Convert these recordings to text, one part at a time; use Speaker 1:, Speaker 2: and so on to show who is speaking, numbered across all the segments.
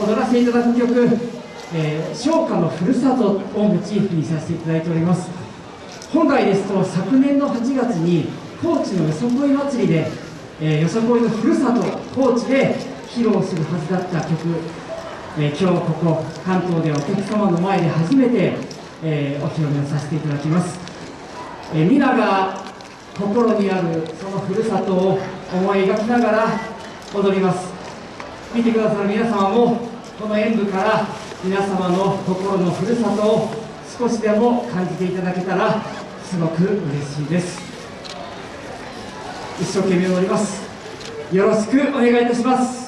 Speaker 1: 踊らせていただく曲「えー、昇華のふるさと」をモチーフにさせていただいております。本来ですと昨年の8月に高知のよそこい祭りで、えー、よそこいのふるさと高知で披露するはずだった曲、えー、今日ここ関東でお客様の前で初めて、えー、お披露目をさせていただきます、えー、皆が心にあるそのふるさとを思い描きながら踊ります。見てくださる皆様もこの演舞から皆様の心のふるさとを少しでも感じていただけたらすごく嬉しいです。一生懸命踊ります。よろしくお願いいたします。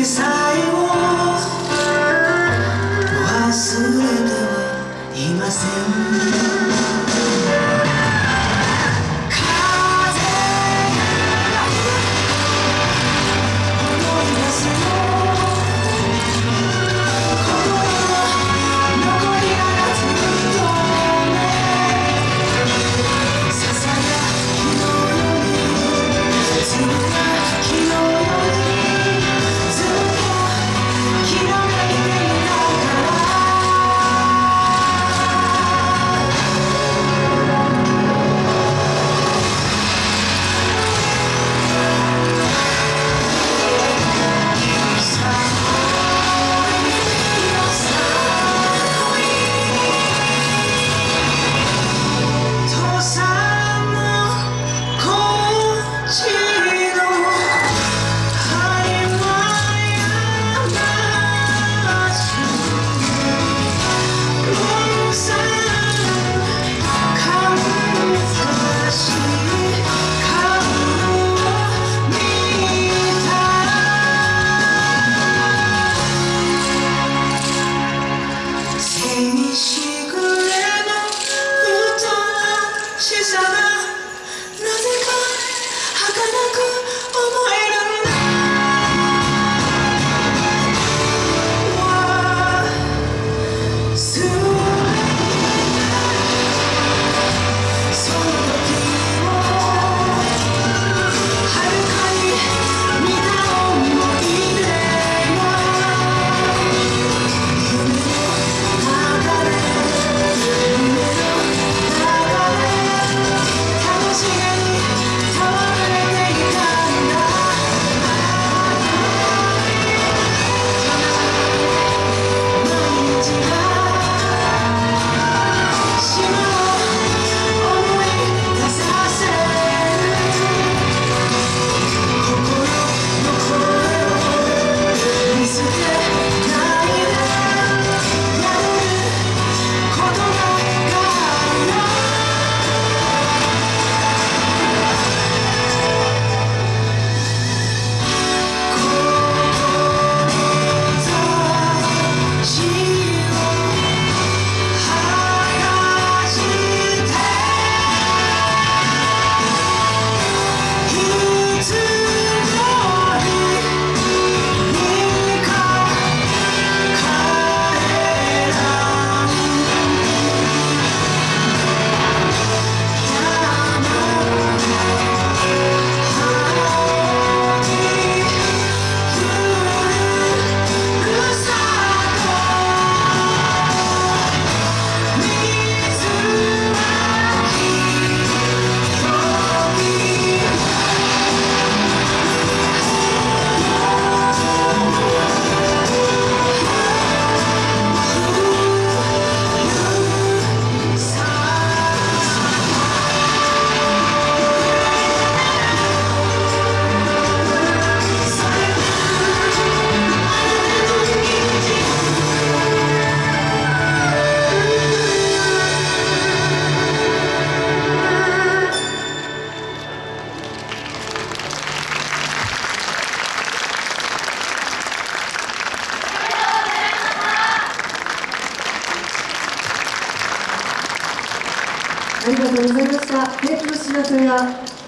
Speaker 1: desire.
Speaker 2: ありがとうございました。早くの知らせが